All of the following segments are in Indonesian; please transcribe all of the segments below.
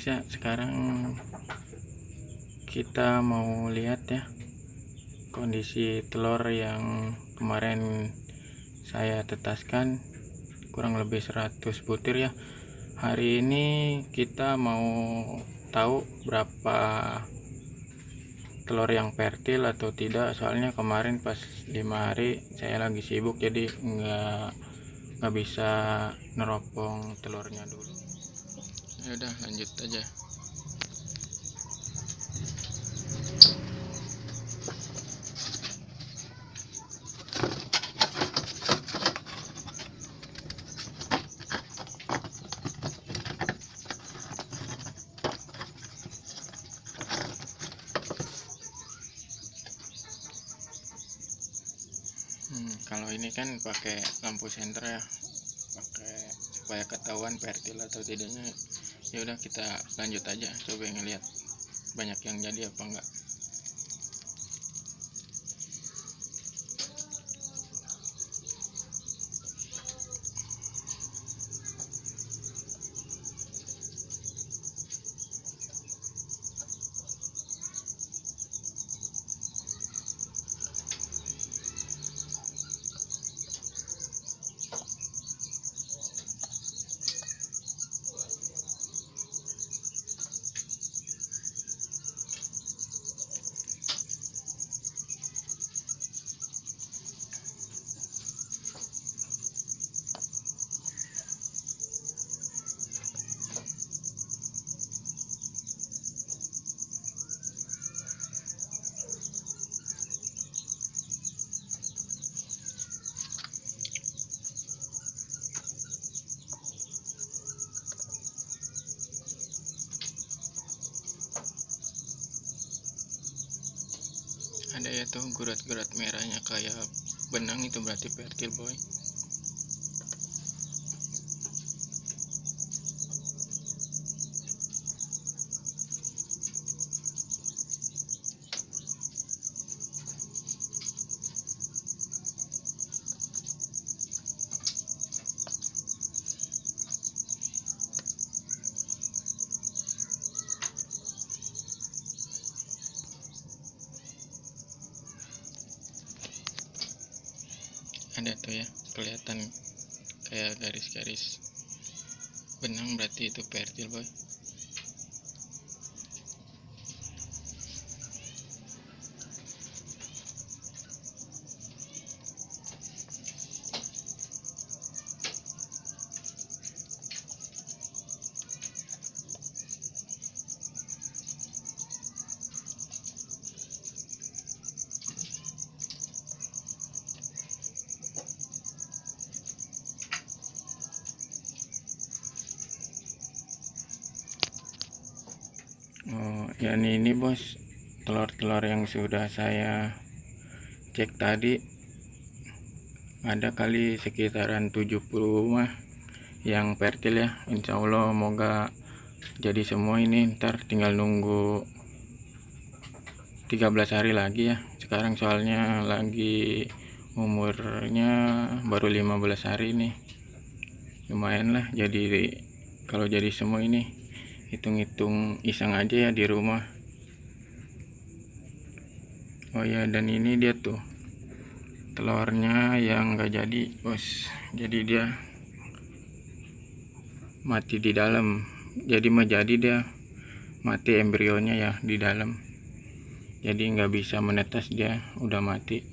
Pemirsa sekarang kita mau lihat ya kondisi telur yang kemarin saya tetaskan kurang lebih 100 butir ya. Hari ini kita mau tahu berapa telur yang fertil atau tidak. Soalnya kemarin pas lima hari saya lagi sibuk jadi nggak nggak bisa neropong telurnya dulu ya udah lanjut aja. Hmm, kalau ini kan pakai lampu senter ya. Pakai supaya ketahuan fertil atau tidaknya ya udah kita lanjut aja coba ngeliat banyak yang jadi apa enggak ada ya tuh gurat-gurat merahnya kayak benang itu berarti fertil boy ada tuh ya kelihatan kayak garis-garis benang berarti itu fertil boy Oh, ya ini bos telur-telur yang sudah saya cek tadi ada kali sekitaran 70 mah yang fertil ya. Insya Allah moga jadi semua ini. Ntar tinggal nunggu 13 hari lagi ya. Sekarang soalnya lagi umurnya baru 15 hari nih lumayan lah jadi kalau jadi semua ini hitung-hitung iseng aja ya di rumah. Oh ya dan ini dia tuh telurnya yang enggak jadi bos. Jadi dia mati di dalam. Jadi menjadi dia mati embrionya ya di dalam. Jadi nggak bisa menetas dia udah mati.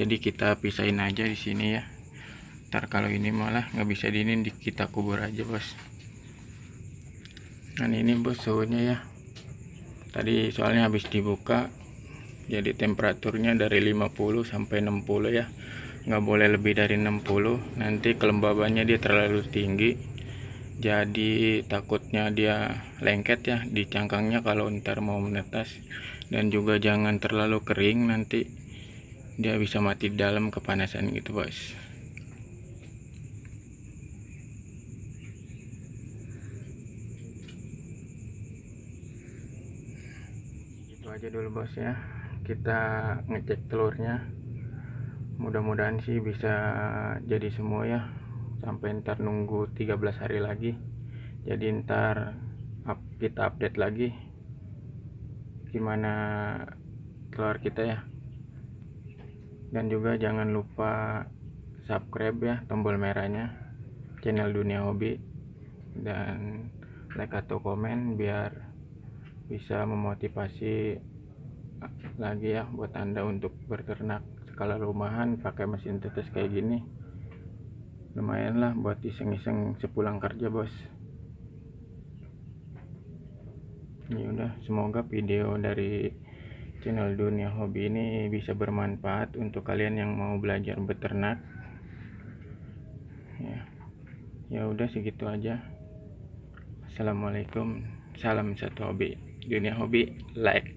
Jadi kita pisahin aja di sini ya. Ntar kalau ini malah nggak bisa diinin kita kubur aja bos Nah ini bos suhunya ya. Tadi soalnya habis dibuka Jadi temperaturnya dari 50 sampai 60 ya. Nggak boleh lebih dari 60 Nanti kelembabannya dia terlalu tinggi Jadi takutnya dia lengket ya Di cangkangnya kalau ntar mau menetas. Dan juga jangan terlalu kering Nanti dia bisa mati dalam kepanasan gitu bos aja dulu bos ya. Kita ngecek telurnya. Mudah-mudahan sih bisa jadi semua ya. Sampai ntar nunggu 13 hari lagi. Jadi ntar up, kita update lagi gimana telur kita ya. Dan juga jangan lupa subscribe ya tombol merahnya channel dunia hobi. Dan like atau komen biar bisa memotivasi lagi ya buat anda untuk berternak skala rumahan pakai mesin tetes kayak gini. Lumayan lah buat iseng-iseng sepulang kerja bos. Ini udah semoga video dari channel dunia hobi ini bisa bermanfaat untuk kalian yang mau belajar beternak ya ya udah segitu aja. Assalamualaikum. Salam satu hobi dunia hobi like